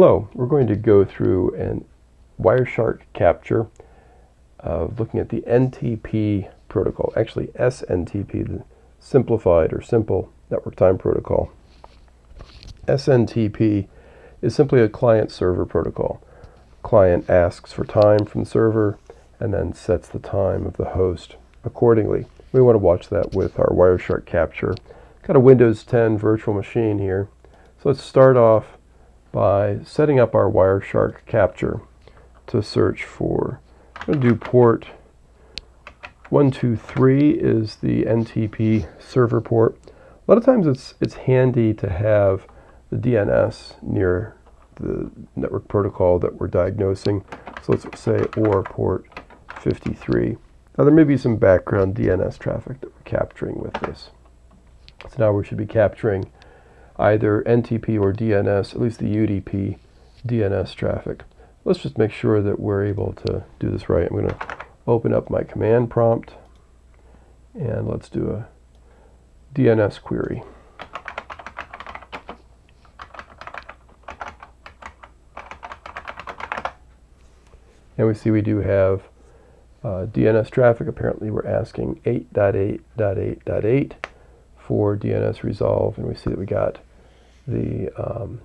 Hello, we're going to go through an Wireshark capture of looking at the NTP protocol, actually SNTP, the simplified or simple network time protocol. SNTP is simply a client server protocol. Client asks for time from the server and then sets the time of the host accordingly. We want to watch that with our Wireshark capture. Got a Windows 10 virtual machine here. So let's start off by setting up our Wireshark capture to search for. I'm going to do port 123 is the NTP server port. A lot of times it's, it's handy to have the DNS near the network protocol that we're diagnosing. So let's say OR port 53. Now there may be some background DNS traffic that we're capturing with this. So now we should be capturing either NTP or DNS, at least the UDP DNS traffic. Let's just make sure that we're able to do this right. I'm going to open up my command prompt and let's do a DNS query. And we see we do have uh, DNS traffic. Apparently we're asking 8.8.8.8 for DNS resolve and we see that we got the um,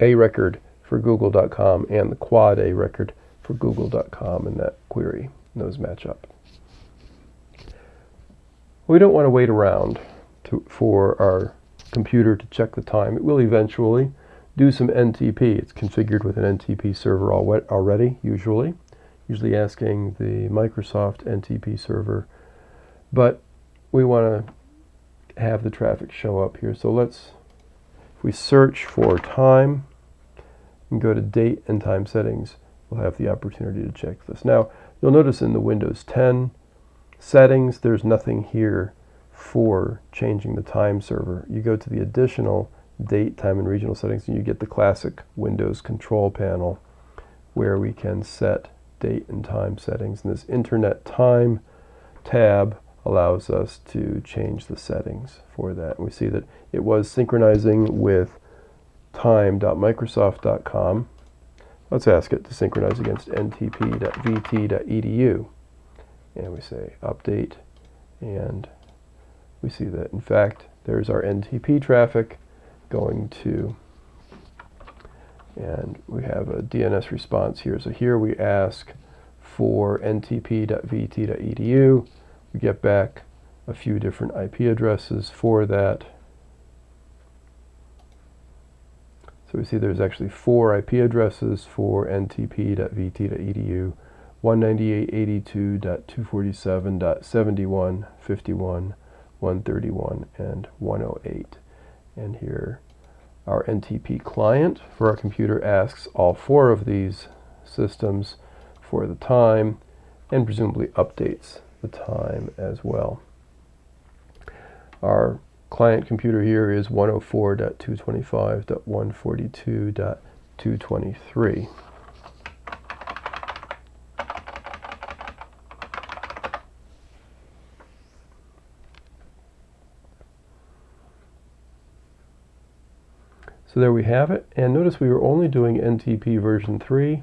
A record for google.com and the quad A record for google.com in that query. Those match up. We don't want to wait around to, for our computer to check the time. It will eventually do some NTP. It's configured with an NTP server already, usually. Usually asking the Microsoft NTP server. But we want to have the traffic show up here. So let's if we search for time and go to date and time settings, we'll have the opportunity to check this. Now, you'll notice in the Windows 10 settings, there's nothing here for changing the time server. You go to the additional date, time, and regional settings, and you get the classic Windows control panel where we can set date and time settings. And this Internet Time tab allows us to change the settings for that. We see that it was synchronizing with time.microsoft.com. Let's ask it to synchronize against ntp.vt.edu. And we say update, and we see that in fact there's our NTP traffic going to, and we have a DNS response here. So here we ask for ntp.vt.edu get back a few different IP addresses for that. So we see there's actually four IP addresses for ntp.vt.edu, 198.82.247.71, 131, and 108. And here our NTP client for our computer asks all four of these systems for the time and presumably updates the time as well. Our client computer here is 104.225.142.223. So there we have it. And notice we were only doing NTP version 3.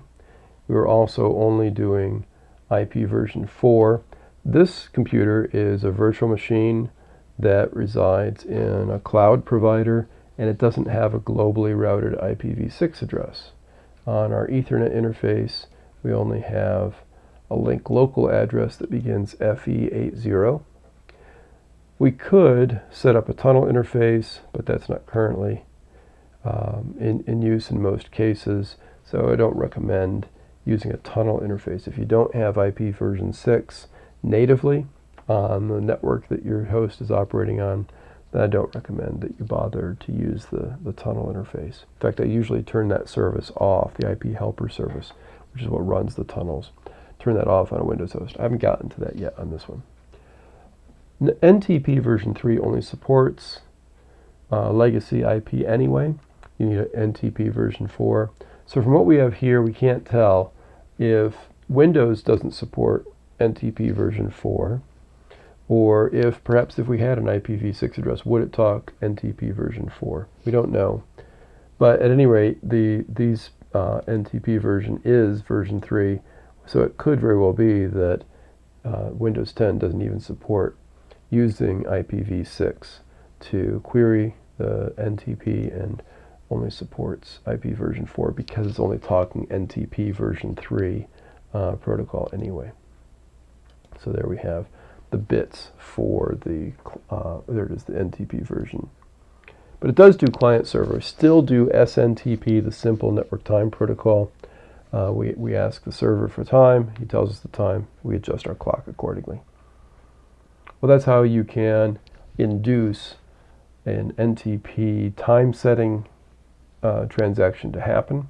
We were also only doing IP version 4. This computer is a virtual machine that resides in a cloud provider and it doesn't have a globally routed IPv6 address. On our Ethernet interface, we only have a link local address that begins FE80. We could set up a tunnel interface, but that's not currently um, in, in use in most cases, so I don't recommend using a tunnel interface. If you don't have IP version 6, natively on the network that your host is operating on, then I don't recommend that you bother to use the, the tunnel interface. In fact, I usually turn that service off, the IP helper service, which is what runs the tunnels. Turn that off on a Windows host. I haven't gotten to that yet on this one. NTP version 3 only supports uh, legacy IP anyway. You need an NTP version 4. So from what we have here, we can't tell if Windows doesn't support NTP version 4, or if perhaps if we had an IPv6 address, would it talk NTP version 4? We don't know. But at any rate, the these uh, NTP version is version 3, so it could very well be that uh, Windows 10 doesn't even support using IPv6 to query the NTP and only supports IP version 4 because it's only talking NTP version 3 uh, protocol anyway. So there we have the bits for the, uh, there it is, the NTP version. But it does do client server, still do SNTP, the simple network time protocol. Uh, we, we ask the server for time, he tells us the time, we adjust our clock accordingly. Well, that's how you can induce an NTP time setting uh, transaction to happen.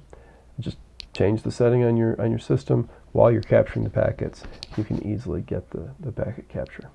Change the setting on your on your system while you're capturing the packets. You can easily get the, the packet capture.